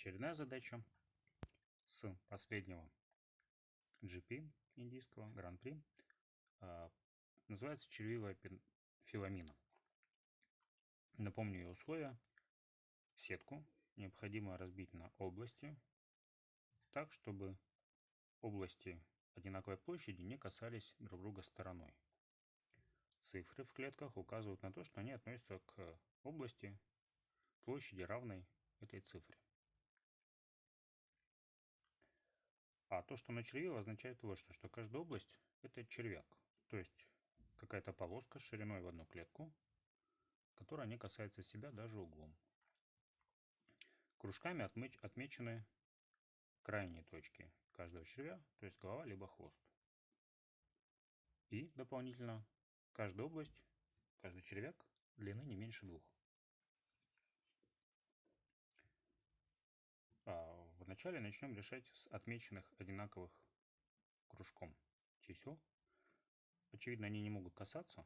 Очередная задача с последнего GP индийского Гран-при а, называется червивая филамина. Напомню ее условия. Сетку необходимо разбить на области так, чтобы области одинаковой площади не касались друг друга стороной. Цифры в клетках указывают на то, что они относятся к области площади равной этой цифре. А то, что на червиве, означает вот что, что каждая область – это червяк. То есть какая-то полоска шириной в одну клетку, которая не касается себя даже углом. Кружками отмечены крайние точки каждого червя, то есть голова либо хвост. И дополнительно каждая область, каждый червяк длины не меньше двух. А вначале начнем решать с отмеченных одинаковых кружком чисел. Очевидно, они не могут касаться,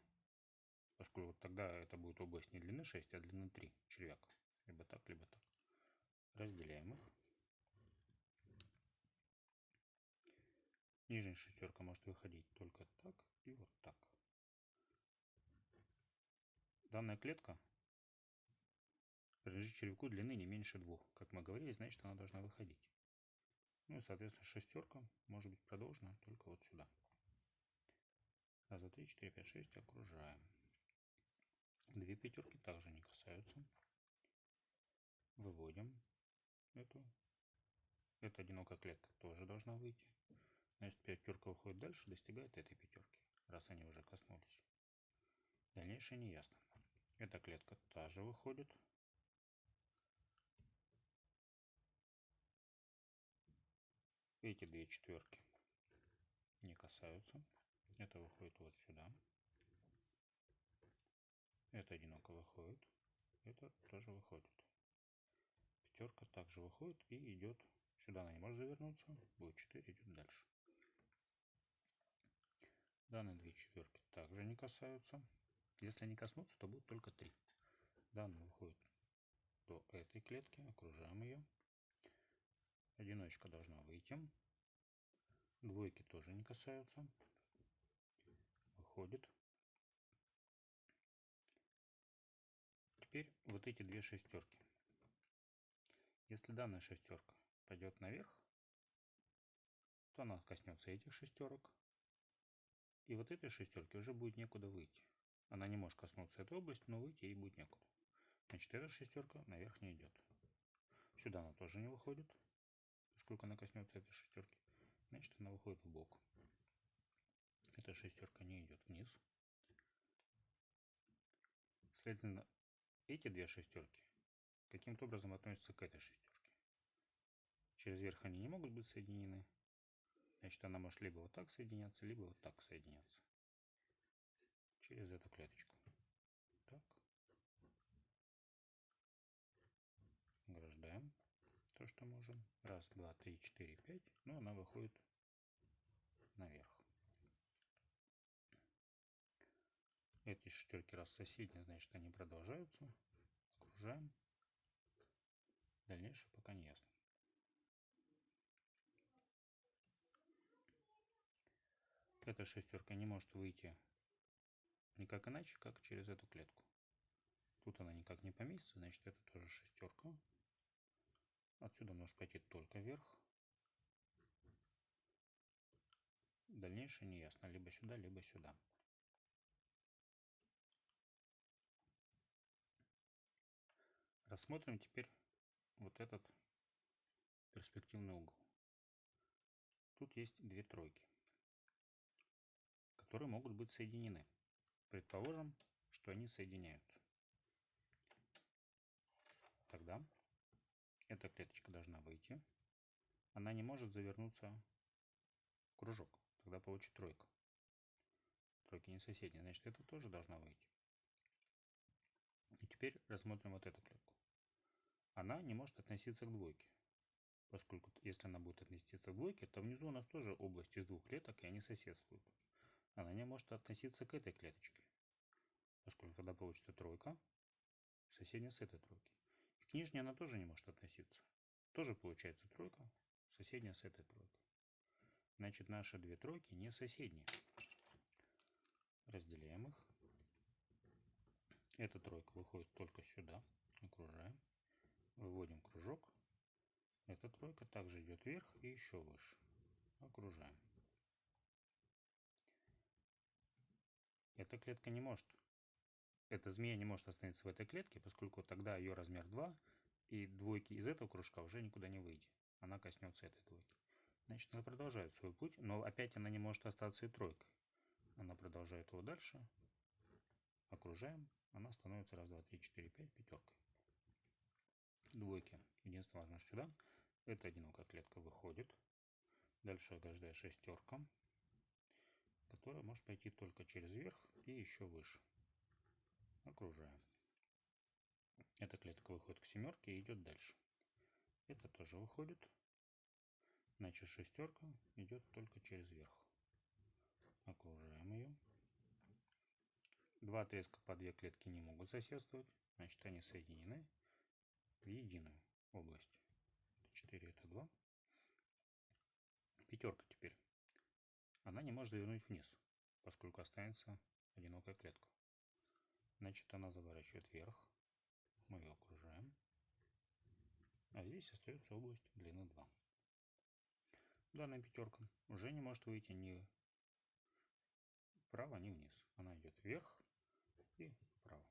поскольку тогда это будет область не длины 6, а длины 3 червяк. Либо так, либо так. Разделяем их. Нижняя шестерка может выходить только так и вот так. Данная клетка принадлежит червяку длины не меньше двух. Как мы говорили, значит она должна выходить. Ну и, соответственно, шестерка может быть продолжена только вот сюда. Раз, два, три, четыре, пять, шесть. Окружаем. Две пятерки также не касаются. Выводим эту. Эта одинокая клетка тоже должна выйти. Значит, пятерка выходит дальше, достигает этой пятерки, раз они уже коснулись. Дальнейшее не ясно. Эта клетка также выходит. Эти две четверки не касаются. Это выходит вот сюда. Это одиноко выходит. Это тоже выходит. Пятерка также выходит и идет сюда. Она не может завернуться. Будет 4, идет дальше. Данные две четверки также не касаются. Если они коснутся, то будет только 3. Данные выходит до этой клетки. Окружаем ее. Одиночка должна выйти. Двойки тоже не касаются. Выходит. Теперь вот эти две шестерки. Если данная шестерка пойдет наверх, то она коснется этих шестерок. И вот этой шестерки уже будет некуда выйти. Она не может коснуться этой области, но выйти ей будет некуда. Значит, эта шестерка наверх не идет. Сюда она тоже не выходит сколько она коснется этой шестерки, значит она выходит в бок. Эта шестерка не идет вниз. Следовательно, эти две шестерки каким-то образом относятся к этой шестерке. Через верх они не могут быть соединены. Значит, она может либо вот так соединяться, либо вот так соединяться. Через эту клеточку. Так. Ограждаем то, что можем. Раз, два, три, четыре, пять. Но она выходит наверх. Эти шестерки раз соседние, значит они продолжаются. Окружаем. Дальнейшее пока не ясно. Эта шестерка не может выйти никак иначе, как через эту клетку. Тут она никак не поместится, значит это тоже шестерка. Отсюда можешь пойти только вверх. Дальнейшее не ясно. Либо сюда, либо сюда. Рассмотрим теперь вот этот перспективный угол. Тут есть две тройки, которые могут быть соединены. Предположим, что они соединяются. Тогда эта клеточка должна выйти. Она не может завернуться в кружок. Тогда получит тройка. Тройки не соседние. Значит, это тоже должна выйти. И теперь рассмотрим вот эту клетку. Она не может относиться к двойке. Поскольку если она будет относиться к двойке, то внизу у нас тоже область из двух клеток, и они соседствуют. Она не может относиться к этой клеточке. Поскольку тогда получится тройка, соседняя с этой тройки. К нижней она тоже не может относиться. тоже получается тройка, соседняя с этой тройкой. Значит, наши две тройки не соседние. Разделяем их. Эта тройка выходит только сюда. Окружаем. Выводим кружок. Эта тройка также идет вверх и еще выше. Окружаем. Эта клетка не может, эта змея не может остановиться в этой клетке, поскольку тогда ее размер 2, и двойки из этого кружка уже никуда не выйдет. Она коснется этой двойки. Значит, она продолжает свой путь, но опять она не может остаться и тройкой. Она продолжает его дальше. Окружаем. Она становится раз, два, три, четыре, пять пятеркой. Двойки. Единственное важно сюда. Эта одинокая клетка выходит. Дальше ограждая шестерка, которая может пойти только через верх и еще выше. Окружаем. Эта клетка выходит к семерке и идет дальше. Это тоже выходит. Значит, шестерка идет только через верх. Окружаем ее. Два отрезка по две клетки не могут соседствовать. Значит, они соединены в единую область. 4 это 2. Пятерка теперь. Она не может завернуть вниз, поскольку останется одинокая клетка. Значит, она заворачивает вверх. Мы ее окружаем. А здесь остается область длины 2. Данная пятерка уже не может выйти ни вправо, ни вниз. Она идет вверх и вправо.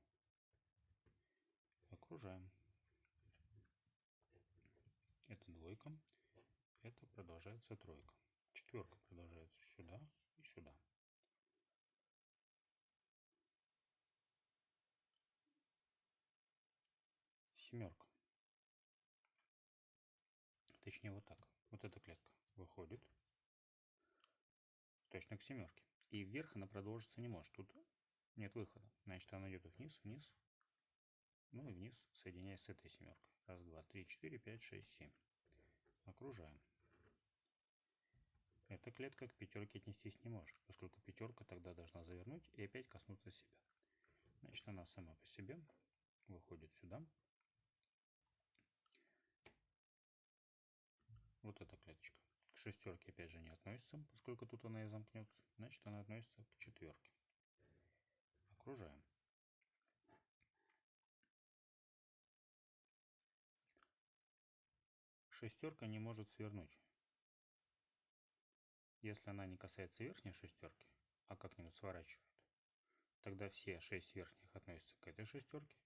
Окружаем. Это двойка. Это продолжается тройка. Четверка продолжается сюда и сюда. Семерка. Точнее вот так. Вот эта клетка выходит точно к семерке. И вверх она продолжиться не может. Тут нет выхода. Значит, она идет вниз, вниз, ну и вниз, соединяясь с этой семеркой. Раз, два, три, четыре, пять, шесть, семь. Окружаем. Эта клетка к пятерке отнестись не может, поскольку пятерка тогда должна завернуть и опять коснуться себя. Значит, она сама по себе выходит сюда. Вот эта клеточка. К шестерке опять же не относится, поскольку тут она и замкнется. Значит, она относится к четверке. Окружаем. Шестерка не может свернуть. Если она не касается верхней шестерки, а как-нибудь сворачивает, тогда все шесть верхних относятся к этой шестерке,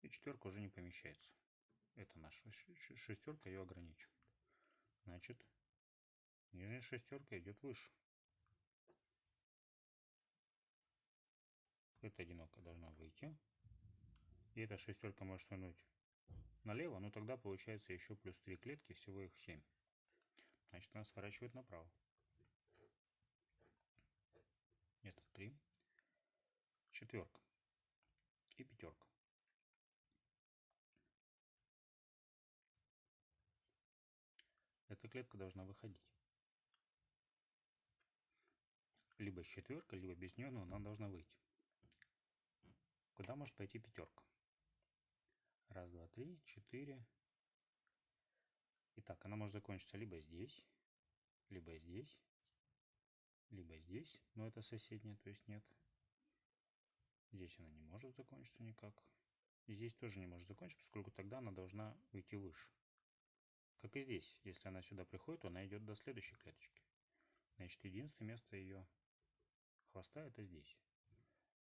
и четверка уже не помещается. Это наша шестерка ее ограничивает. Значит, нижняя шестерка идет выше. Эта одинокая должна выйти. И эта шестерка может свернуть налево, но тогда получается еще плюс 3 клетки, всего их 7. Значит, она сворачивает направо. Это 3. Четверка. И пятерка. Эта клетка должна выходить. Либо с четверкой, либо без нее, но она должна выйти. Куда может пойти пятерка? Раз, два, три, четыре. Итак, она может закончиться либо здесь, либо здесь, либо здесь, но это соседняя, то есть нет. Здесь она не может закончиться никак. Здесь тоже не может закончиться, поскольку тогда она должна уйти выше. Как и здесь, если она сюда приходит, то она идет до следующей клеточки. Значит, единственное место ее хвоста это здесь.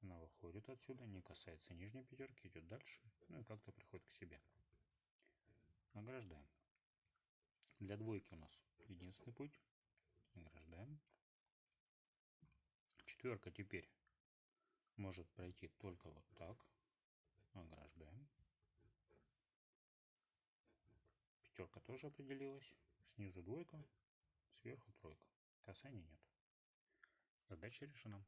Она выходит отсюда, не касается нижней пятерки, идет дальше, ну и как-то приходит к себе. Награждаем. Для двойки у нас единственный путь. Награждаем. Четверка теперь может пройти только вот так. Ограждаем. Пятерка тоже определилась. Снизу двойка, сверху тройка. Касания нет. Задача решена.